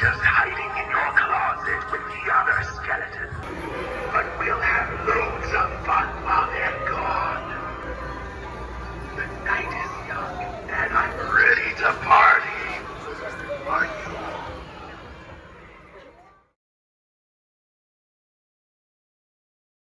just hiding in your closet with the other skeletons. But we'll have loads of fun while they're gone. The night is young, and I'm ready to party.